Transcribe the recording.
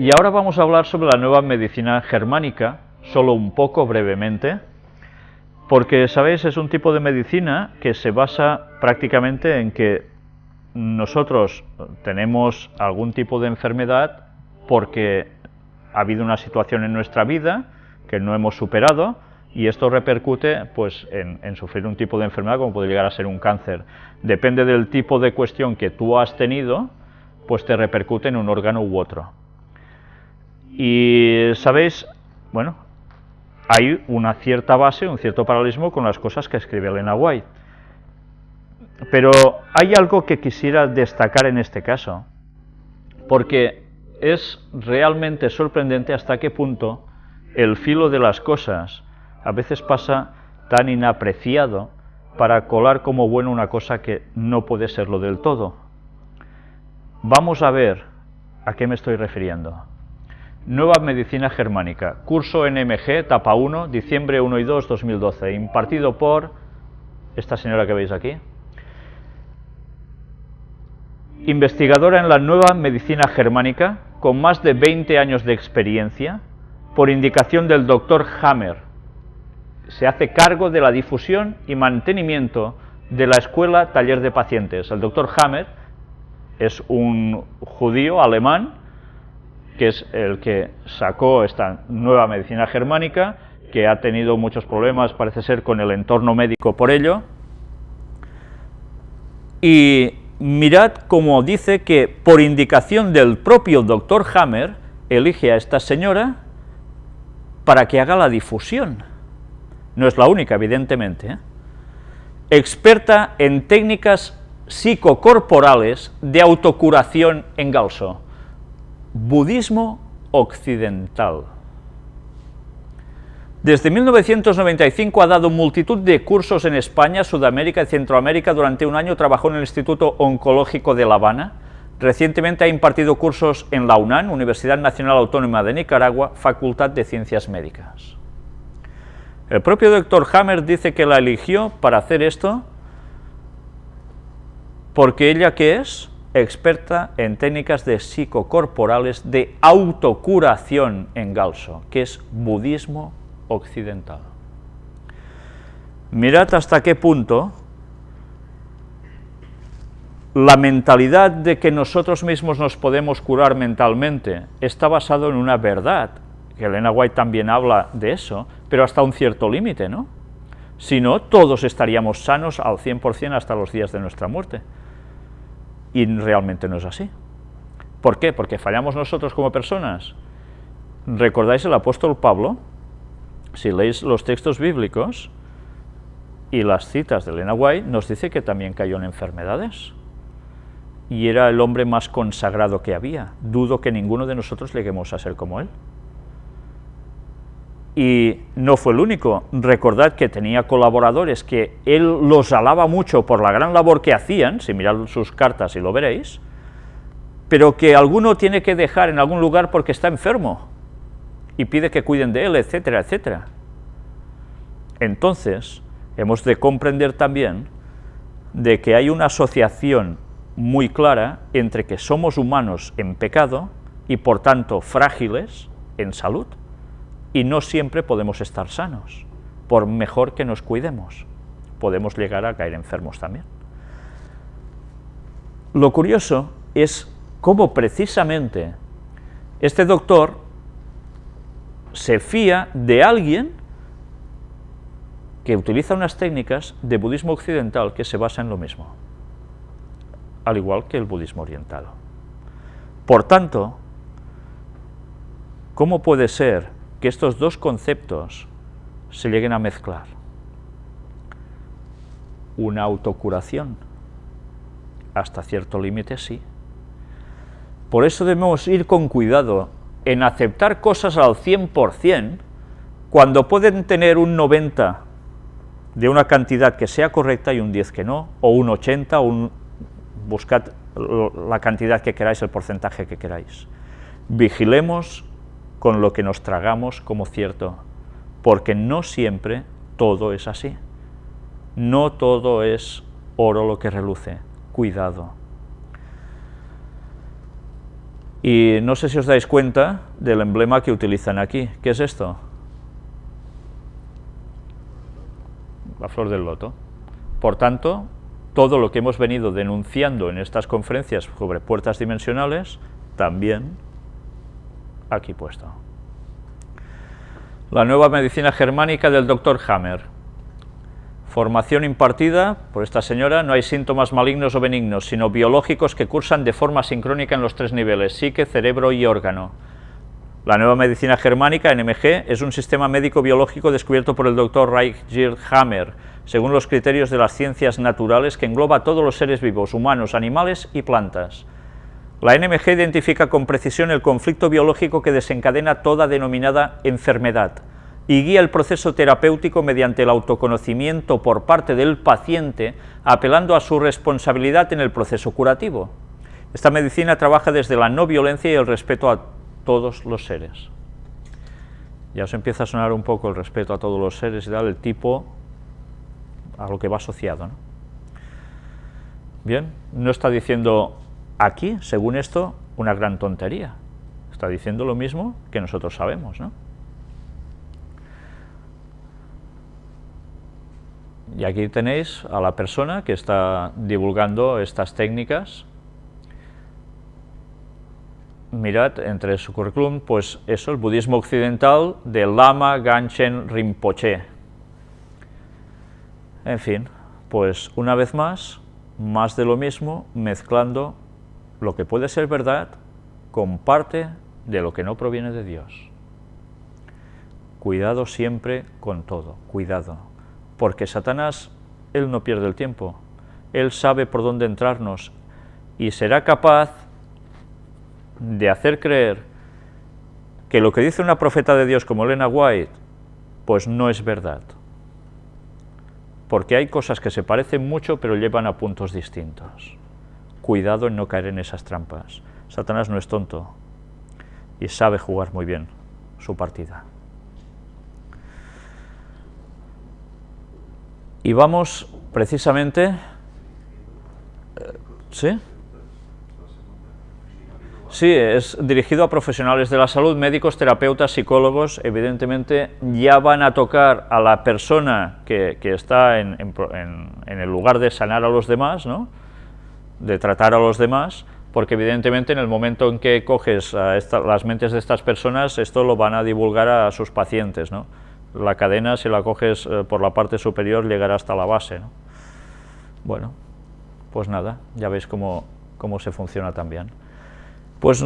Y ahora vamos a hablar sobre la nueva medicina germánica, solo un poco brevemente, porque, sabéis, es un tipo de medicina que se basa prácticamente en que nosotros tenemos algún tipo de enfermedad porque ha habido una situación en nuestra vida que no hemos superado y esto repercute pues, en, sufrir un tipo de enfermedad como puede llegar a ser un cáncer. Depende del tipo de cuestión que tú has tenido, pues te repercute en un órgano u otro. Y sabéis, bueno, hay una cierta base, un cierto paralelismo con las cosas que escribe Elena White. Pero hay algo que quisiera destacar en este caso, porque es realmente sorprendente hasta qué punto el filo de las cosas a veces pasa tan inapreciado para colar como bueno una cosa que no puede serlo del todo. Vamos a ver a qué me estoy refiriendo. Nueva Medicina Germánica, curso NMG, etapa 1, diciembre 1 y 2, 2012, impartido por esta señora que veis aquí. Investigadora en la Nueva Medicina Germánica, con más de 20 años de experiencia, por indicación del doctor Hammer. Se hace cargo de la difusión y mantenimiento de la Escuela Taller de Pacientes. El doctor Hammer es un judío alemán que es el que sacó esta nueva medicina germánica, que ha tenido muchos problemas, parece ser, con el entorno médico por ello. Y mirad cómo dice que por indicación del propio doctor Hammer, elige a esta señora para que haga la difusión. No es la única, evidentemente. ¿eh? Experta en técnicas psicocorporales de autocuración en Galso budismo occidental. Desde 1995 ha dado multitud de cursos en España, Sudamérica y Centroamérica. Durante un año trabajó en el Instituto Oncológico de La Habana. Recientemente ha impartido cursos en la UNAM, Universidad Nacional Autónoma de Nicaragua, Facultad de Ciencias Médicas. El propio doctor Hammer dice que la eligió para hacer esto porque ella, ¿qué es? Experta en técnicas de psicocorporales de autocuración en Galso, que es budismo occidental. Mirad hasta qué punto la mentalidad de que nosotros mismos nos podemos curar mentalmente está basado en una verdad, que Elena White también habla de eso, pero hasta un cierto límite, ¿no? Si no, todos estaríamos sanos al 100% hasta los días de nuestra muerte y realmente no es así. ¿Por qué? Porque fallamos nosotros como personas. ¿Recordáis el apóstol Pablo? Si leéis los textos bíblicos y las citas de Elena White, nos dice que también cayó en enfermedades. Y era el hombre más consagrado que había. Dudo que ninguno de nosotros lleguemos a ser como él. Y no fue el único. Recordad que tenía colaboradores que él los alaba mucho por la gran labor que hacían, si mirad sus cartas y lo veréis, pero que alguno tiene que dejar en algún lugar porque está enfermo y pide que cuiden de él, etcétera, etcétera. Entonces, hemos de comprender también de que hay una asociación muy clara entre que somos humanos en pecado y por tanto frágiles en salud, y no siempre podemos estar sanos, por mejor que nos cuidemos. Podemos llegar a caer enfermos también. Lo curioso es cómo precisamente este doctor se fía de alguien que utiliza unas técnicas de budismo occidental que se basa en lo mismo, al igual que el budismo oriental. Por tanto, ¿cómo puede ser que estos dos conceptos se lleguen a mezclar. Una autocuración, hasta cierto límite sí. Por eso debemos ir con cuidado en aceptar cosas al 100% cuando pueden tener un 90 de una cantidad que sea correcta y un 10 que no, o un 80, o un, buscad la cantidad que queráis, el porcentaje que queráis. Vigilemos con lo que nos tragamos como cierto, porque no siempre todo es así. No todo es oro lo que reluce, cuidado. Y no sé si os dais cuenta del emblema que utilizan aquí. ¿Qué es esto? La flor del loto. Por tanto, todo lo que hemos venido denunciando en estas conferencias sobre puertas dimensionales, también aquí puesto. La nueva medicina germánica del Dr. Hammer. Formación impartida por esta señora, no hay síntomas malignos o benignos, sino biológicos que cursan de forma sincrónica en los tres niveles, psique, cerebro y órgano. La nueva medicina germánica, NMG, es un sistema médico-biológico descubierto por el Dr. Reichgerd Hammer, según los criterios de las ciencias naturales que engloba a todos los seres vivos, humanos, animales y plantas. La NMG identifica con precisión el conflicto biológico que desencadena toda denominada enfermedad, y guía el proceso terapéutico mediante el autoconocimiento por parte del paciente, apelando a su responsabilidad en el proceso curativo. Esta medicina trabaja desde la no violencia y el respeto a todos los seres. Ya os empieza a sonar un poco el respeto a todos los seres y tal, el tipo a lo que va asociado. Bien, no está diciendo aquí, según esto, una gran tontería. Está diciendo lo mismo que nosotros sabemos, ¿no? Y aquí tenéis a la persona que está divulgando estas técnicas. Mirad, entre su currículum, pues eso, el budismo occidental de Lama Ganchen Rinpoche. En fin, pues una vez más, más de lo mismo, mezclando lo que puede ser verdad con parte de lo que no proviene de Dios. Cuidado siempre con todo, cuidado porque Satanás, él no pierde el tiempo, él sabe por dónde entrarnos y será capaz de hacer creer que lo que dice una profeta de Dios como Elena White, pues no es verdad. Porque hay cosas que se parecen mucho pero llevan a puntos distintos. Cuidado en no caer en esas trampas. Satanás no es tonto y sabe jugar muy bien su partida. Y vamos precisamente... Eh, ¿Sí? Sí, es dirigido a profesionales de la salud, médicos, terapeutas, psicólogos, evidentemente ya van a tocar a la persona que, está en, el lugar de sanar a los demás, ¿no? De tratar a los demás, porque evidentemente en el momento en que coges a las mentes de estas personas, esto lo van a divulgar a sus pacientes, ¿no? la cadena, si la coges eh, por la parte superior, llegará hasta la base. Bueno, pues nada, ya veis cómo, cómo se funciona también. Pues